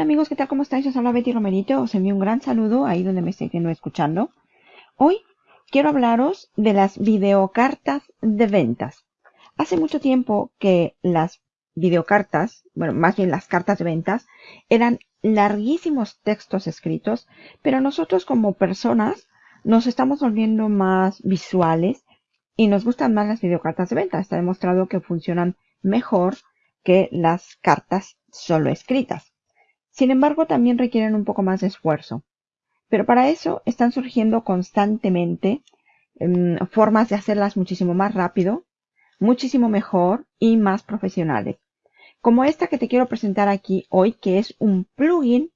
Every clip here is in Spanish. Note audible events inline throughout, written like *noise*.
Amigos, ¿qué tal? ¿Cómo estáis? Os habla Betty Romerito. Os envío un gran saludo ahí donde me estén escuchando. Hoy quiero hablaros de las videocartas de ventas. Hace mucho tiempo que las videocartas, bueno, más bien las cartas de ventas, eran larguísimos textos escritos, pero nosotros como personas nos estamos volviendo más visuales y nos gustan más las videocartas de ventas. Está demostrado que funcionan mejor que las cartas solo escritas. Sin embargo, también requieren un poco más de esfuerzo. Pero para eso están surgiendo constantemente em, formas de hacerlas muchísimo más rápido, muchísimo mejor y más profesionales. Como esta que te quiero presentar aquí hoy, que es un plugin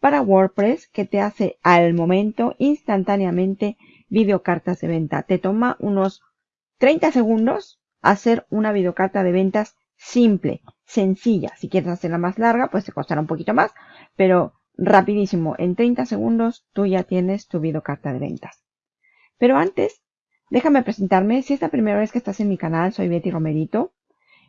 para WordPress que te hace al momento, instantáneamente, videocartas de venta. Te toma unos 30 segundos hacer una videocarta de ventas simple, sencilla. Si quieres hacerla más larga, pues te costará un poquito más, pero rapidísimo, en 30 segundos tú ya tienes tu videocarta de ventas. Pero antes, déjame presentarme. Si es la primera vez que estás en mi canal, soy Betty Romerito.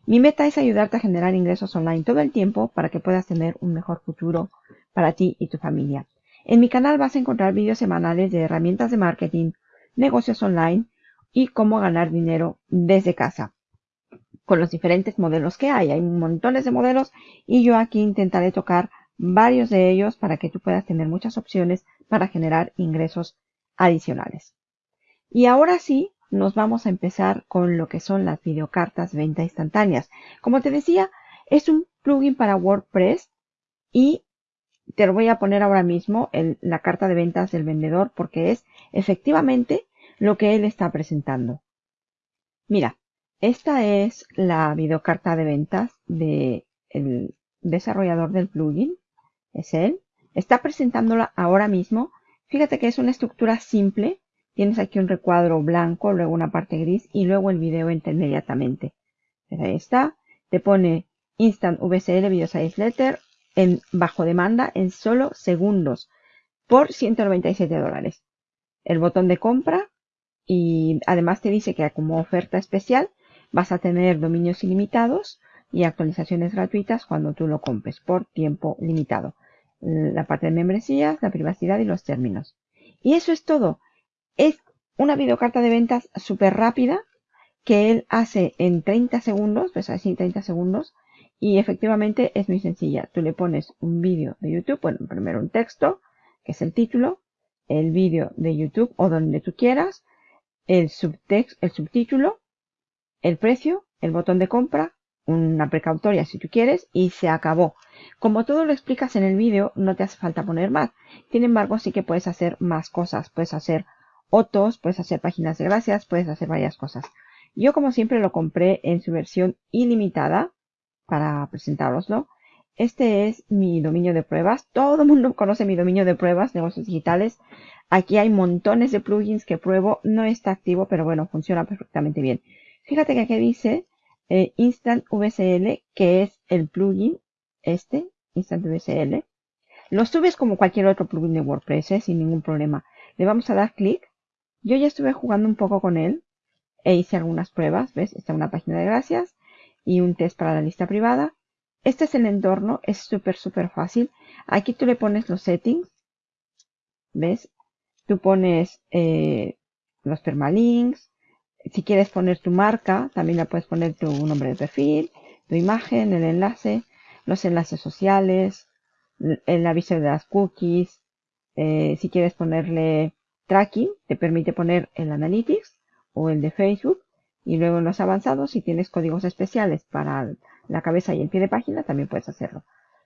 Mi meta es ayudarte a generar ingresos online todo el tiempo para que puedas tener un mejor futuro para ti y tu familia. En mi canal vas a encontrar vídeos semanales de herramientas de marketing, negocios online y cómo ganar dinero desde casa con los diferentes modelos que hay. Hay montones de modelos y yo aquí intentaré tocar varios de ellos para que tú puedas tener muchas opciones para generar ingresos adicionales. Y ahora sí, nos vamos a empezar con lo que son las videocartas venta instantáneas. Como te decía, es un plugin para WordPress y te lo voy a poner ahora mismo en la carta de ventas del vendedor porque es efectivamente lo que él está presentando. Mira, esta es la videocarta de ventas del desarrollador del plugin. Es él. Está presentándola ahora mismo. Fíjate que es una estructura simple. Tienes aquí un recuadro blanco, luego una parte gris y luego el video entra inmediatamente. ahí está. Te pone Instant VCL Video Size Letter en bajo demanda en solo segundos por 197 dólares. El botón de compra y además te dice que como oferta especial Vas a tener dominios ilimitados y actualizaciones gratuitas cuando tú lo compres por tiempo limitado. La parte de membresías, la privacidad y los términos. Y eso es todo. Es una videocarta de ventas súper rápida que él hace en 30 segundos, pues así 30 segundos, y efectivamente es muy sencilla. Tú le pones un vídeo de YouTube, bueno, primero un texto, que es el título, el vídeo de YouTube o donde tú quieras, el, subtext, el subtítulo, el precio, el botón de compra, una precautoria si tú quieres y se acabó. Como todo lo explicas en el vídeo, no te hace falta poner más. Sin embargo, sí que puedes hacer más cosas. Puedes hacer otros, puedes hacer páginas de gracias, puedes hacer varias cosas. Yo como siempre lo compré en su versión ilimitada para presentároslo. Este es mi dominio de pruebas. Todo el mundo *laughs* conoce mi dominio de pruebas, negocios digitales. Aquí hay montones de plugins que pruebo. No está activo, pero bueno, funciona perfectamente bien. Fíjate que aquí dice eh, Instant VCL, que es el plugin este, Instant VCL. Lo subes como cualquier otro plugin de WordPress, ¿eh? sin ningún problema. Le vamos a dar clic. Yo ya estuve jugando un poco con él e hice algunas pruebas. ¿Ves? Está una página de gracias y un test para la lista privada. Este es el entorno, es súper, súper fácil. Aquí tú le pones los settings. ¿Ves? Tú pones eh, los permalinks, si quieres poner tu marca, también le puedes poner tu nombre de perfil, tu imagen, el enlace, los enlaces sociales, el aviso de las cookies. Eh, si quieres ponerle tracking, te permite poner el analytics o el de Facebook. Y luego en los avanzados, si tienes códigos especiales para la cabeza y el pie de página, también puedes hacerlo.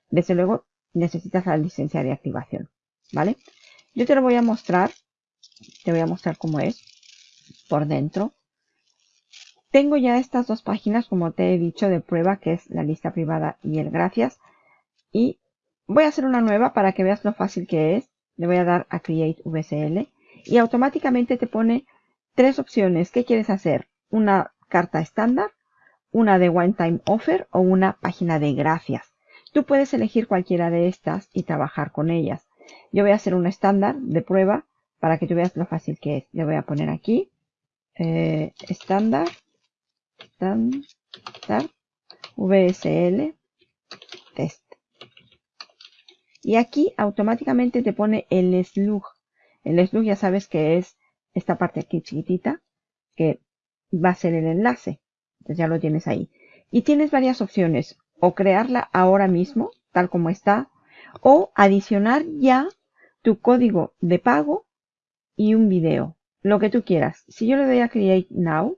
Desde luego, necesitas la licencia de activación. ¿Vale? Yo te lo voy a mostrar. Te voy a mostrar cómo es por dentro. Tengo ya estas dos páginas, como te he dicho, de prueba, que es la lista privada y el gracias. Y voy a hacer una nueva para que veas lo fácil que es. Le voy a dar a Create VCL y automáticamente te pone tres opciones. ¿Qué quieres hacer? Una carta estándar, una de One Time Offer o una página de gracias. Tú puedes elegir cualquiera de estas y trabajar con ellas. Yo voy a hacer una estándar de prueba para que tú veas lo fácil que es. Le voy a poner aquí eh, VSL test. Y aquí automáticamente te pone el slug. El slug ya sabes que es esta parte aquí chiquitita, que va a ser el enlace. Entonces ya lo tienes ahí. Y tienes varias opciones. O crearla ahora mismo, tal como está, o adicionar ya tu código de pago y un video. Lo que tú quieras. Si yo le doy a Create Now,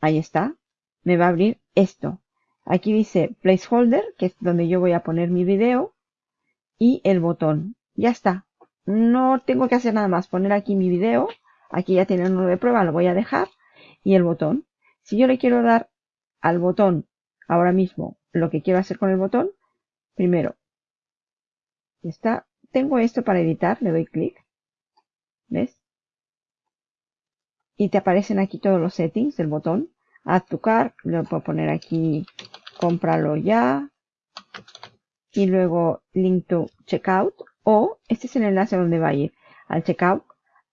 ahí está, me va a abrir esto. Aquí dice Placeholder, que es donde yo voy a poner mi video, y el botón. Ya está. No tengo que hacer nada más. Poner aquí mi video. Aquí ya tiene uno de prueba, lo voy a dejar. Y el botón. Si yo le quiero dar al botón ahora mismo lo que quiero hacer con el botón, primero, está, tengo esto para editar, le doy clic, ¿ves? Y te aparecen aquí todos los settings del botón. Add to cart, le puedo poner aquí, cómpralo ya. Y luego link to checkout. O este es el enlace donde va a ir al checkout,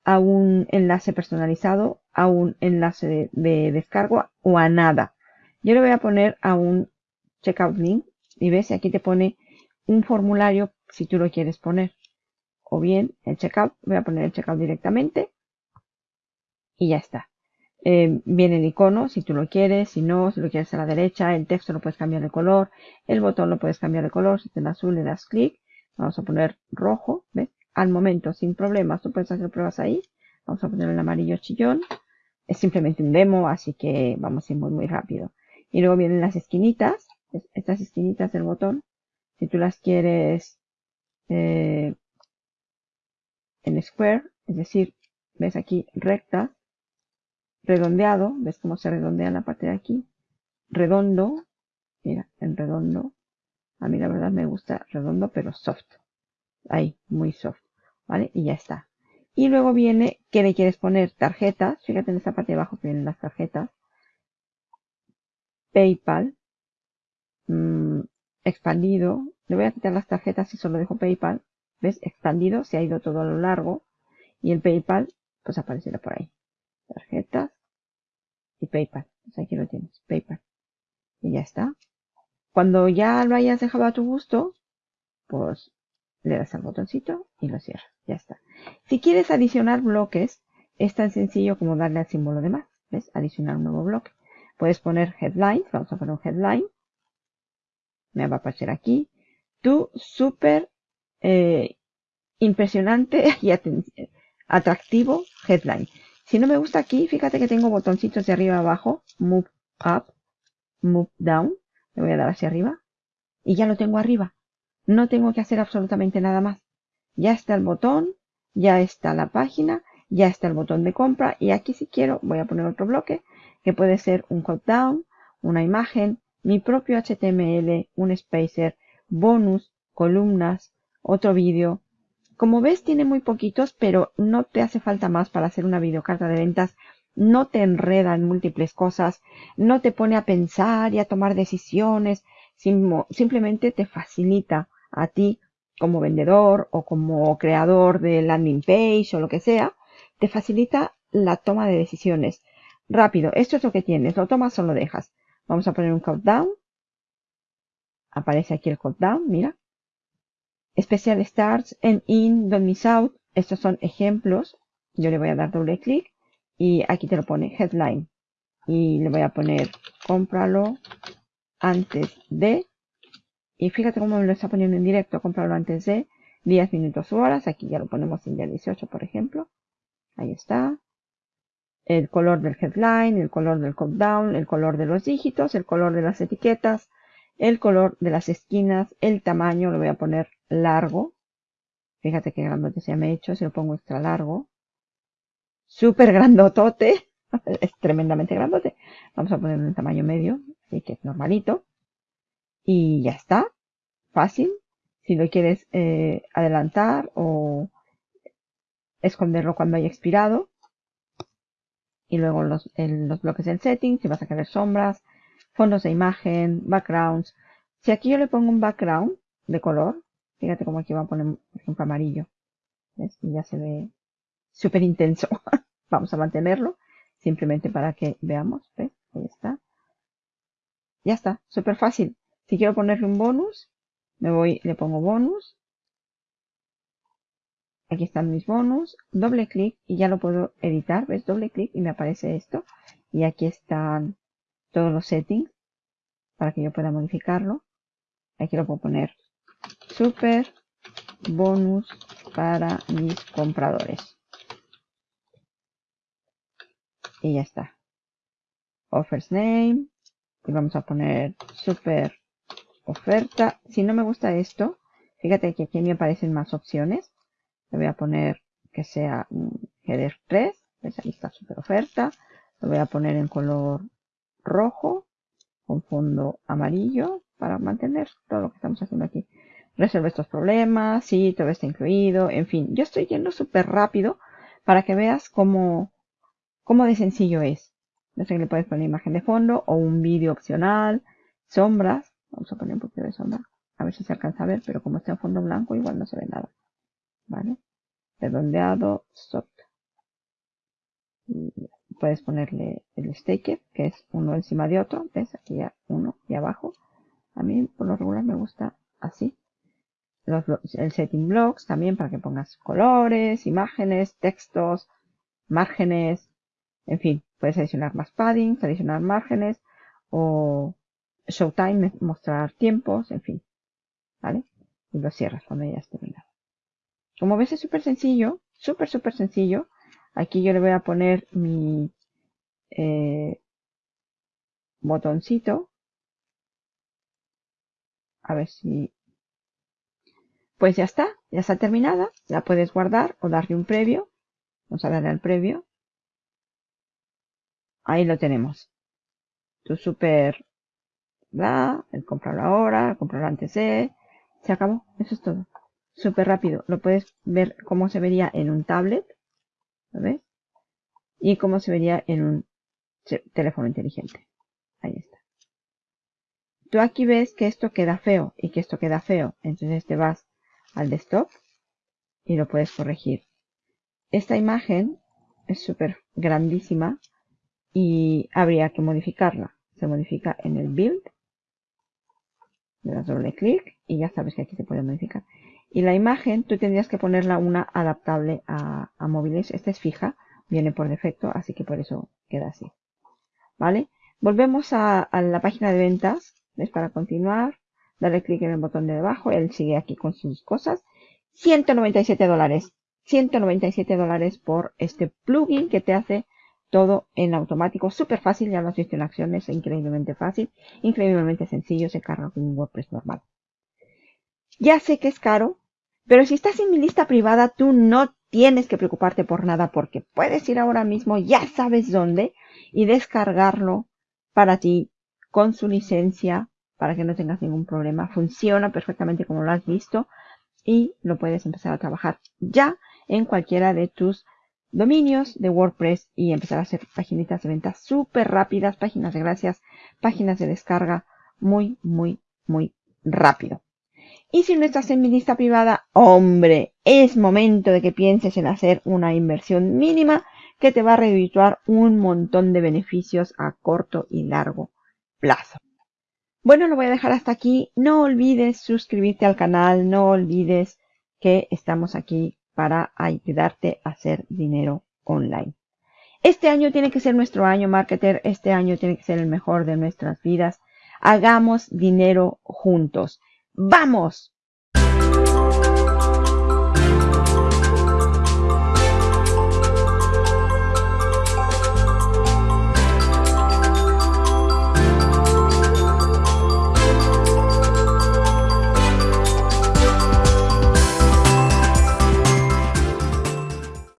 a un enlace personalizado a un enlace de, descargo o a nada. Yo le voy a poner a un checkout link y ves, aquí te pone un formulario si tú lo quieres poner. O bien el checkout, voy a poner el checkout directamente y ya está. Eh, viene el icono si tú lo quieres, si no, si lo quieres a la derecha, el texto lo puedes cambiar de color, el botón lo puedes cambiar de color, si en azul le das clic, vamos a poner rojo, ¿ves? Al momento, sin problemas, tú puedes hacer pruebas ahí, vamos a poner el amarillo chillón, es simplemente un demo, así que vamos a ir muy, muy rápido. Y luego vienen las esquinitas, estas esquinitas del botón. Si tú las quieres eh, en square, es decir, ves aquí recta, redondeado, ves cómo se redondea la parte de aquí, redondo, mira, en redondo, a mí la verdad me gusta redondo, pero soft, ahí, muy soft, ¿vale? Y ya está. Y luego viene que le quieres poner tarjetas. Fíjate en esta parte de abajo que vienen las tarjetas. PayPal. Mm, expandido. Le voy a quitar las tarjetas y solo dejo PayPal. ¿Ves? Expandido. Se ha ido todo a lo largo. Y el PayPal, pues aparecerá por ahí. Tarjetas. Y PayPal. Pues aquí lo tienes. PayPal. Y ya está. Cuando ya lo hayas dejado a tu gusto, pues le das al botoncito y lo cierras. Ya está. Si quieres adicionar bloques, es tan sencillo como darle al símbolo de más. ¿Ves? Adicionar un nuevo bloque. Puedes poner headlines. Vamos a poner un headline. Me va a aparecer aquí. Tu súper eh, impresionante *laughs* y atractivo headline. Si no me gusta aquí, fíjate que tengo botoncitos de arriba abajo. Move up, move down. Le voy a dar hacia arriba. Y ya lo tengo arriba. No tengo que hacer absolutamente nada más. Ya está el botón, ya está la página, ya está el botón de compra y aquí si quiero voy a poner otro bloque que puede ser un cut down, una imagen, mi propio HTML, un spacer, bonus, columnas, otro vídeo. Como ves tiene muy poquitos, pero no te hace falta más para hacer una videocarta de ventas. No te enreda en múltiples cosas, no te pone a pensar y a tomar decisiones, simplemente te facilita a ti como vendedor o como creador de landing page o lo que sea, te facilita la toma de decisiones. Rápido, esto es lo que tienes, lo tomas o lo dejas. Vamos a poner un countdown. Aparece aquí el countdown, mira. Special Starts and In, Don't Miss Out. Estos son ejemplos. Yo le voy a dar doble clic y aquí te lo pone Headline. Y le voy a poner cómpralo antes de y fíjate cómo me lo está poniendo en directo. Comprarlo antes de 10 minutos o horas. Aquí ya lo ponemos en día 18, por ejemplo. Ahí está. El color del headline, el color del countdown, el color de los dígitos, el color de las etiquetas, el color de las esquinas, el tamaño, lo voy a poner largo. Fíjate qué grandote se me ha hecho, si lo pongo extra largo. Súper grandotote. *laughs* es tremendamente grandote. Vamos a ponerlo en tamaño medio, así que es normalito. Y ya está. Fácil. Si lo quieres eh, adelantar o esconderlo cuando haya expirado. Y luego los, los bloques del setting, si vas a querer sombras, fondos de imagen, backgrounds. Si aquí yo le pongo un background de color, fíjate cómo aquí va a poner, por ejemplo, amarillo. Y ya se ve súper intenso. *laughs* Vamos a mantenerlo, simplemente para que veamos. ¿Ves? Ahí está. Ya está, súper fácil. Si quiero ponerle un bonus, Me voy, le pongo bonus. Aquí están mis bonus. Doble clic y ya lo puedo editar. ¿Ves? Doble clic y me aparece esto. Y aquí están todos los settings para que yo pueda modificarlo. Aquí lo puedo poner super bonus para mis compradores. Y ya está. Offers name. Y vamos a poner super oferta. Si no me gusta esto, fíjate que aquí me aparecen más opciones. Le voy a poner que sea un header 3. ¿Ves? Ahí está super oferta. Lo voy a poner en color rojo con fondo amarillo para mantener todo lo que estamos haciendo aquí. Resuelve estos problemas, sí, todo está incluido, en fin. Yo estoy yendo súper rápido para que veas cómo, cómo de sencillo es. No sé que le puedes poner imagen de fondo o un vídeo opcional, sombras. Vamos a poner un poquito de sombra. A ver si se alcanza a ver, pero como está en fondo blanco igual no se ve nada. ¿Vale? Redondeado, soft. Y puedes ponerle el staker, que es uno encima de otro. ¿Ves? Aquí ya uno y abajo. A mí por lo regular me gusta así el setting blocks también para que pongas colores, imágenes, textos, márgenes, en fin, puedes adicionar más padding, adicionar márgenes o showtime, mostrar tiempos, en fin, ¿vale? Y lo cierras cuando ya esté terminado. Como ves es súper sencillo, súper, súper sencillo. Aquí yo le voy a poner mi eh, botoncito. A ver si pues ya está, ya está terminada. La puedes guardar o darle un previo. Vamos a darle al previo. Ahí lo tenemos. Tu super, bla, el comprarlo ahora, el comprarlo antes de. Se acabó. Eso es todo. Súper rápido. Lo puedes ver cómo se vería en un tablet. Y cómo se vería en un teléfono inteligente. Ahí está. Tú aquí ves que esto queda feo y que esto queda feo. Entonces te vas al desktop y lo puedes corregir. Esta imagen es súper grandísima y habría que modificarla. Se modifica en el build. Le das doble clic y ya sabes que aquí se puede modificar. Y la imagen tú tendrías que ponerla una adaptable a, móviles. Esta es fija, viene por defecto, así que por eso queda así. ¿Vale? Volvemos a, la página de ventas. ¿Ves? Para continuar Dale clic en el botón de debajo. Él sigue aquí con sus cosas. 197 dólares. 197 dólares por este plugin que te hace todo en automático. Súper fácil. Ya lo has visto en acciones. Increíblemente fácil. Increíblemente sencillo. Se carga con un WordPress normal. Ya sé que es caro. Pero si estás en mi lista privada, tú no tienes que preocuparte por nada porque puedes ir ahora mismo, ya sabes dónde, y descargarlo para ti con su licencia para que no tengas ningún problema. Funciona perfectamente como lo has visto y lo puedes empezar a trabajar ya en cualquiera de tus dominios de WordPress y empezar a hacer páginas de ventas súper rápidas, páginas de gracias, páginas de descarga muy, muy, muy rápido. Y si no estás en mi lista privada, hombre, es momento de que pienses en hacer una inversión mínima que te va a redituar un montón de beneficios a corto y largo plazo. Bueno, lo voy a dejar hasta aquí. No olvides suscribirte al canal, no olvides que estamos aquí para ayudarte a hacer dinero online. Este año tiene que ser nuestro año, marketer. Este año tiene que ser el mejor de nuestras vidas. Hagamos dinero juntos. ¡Vamos!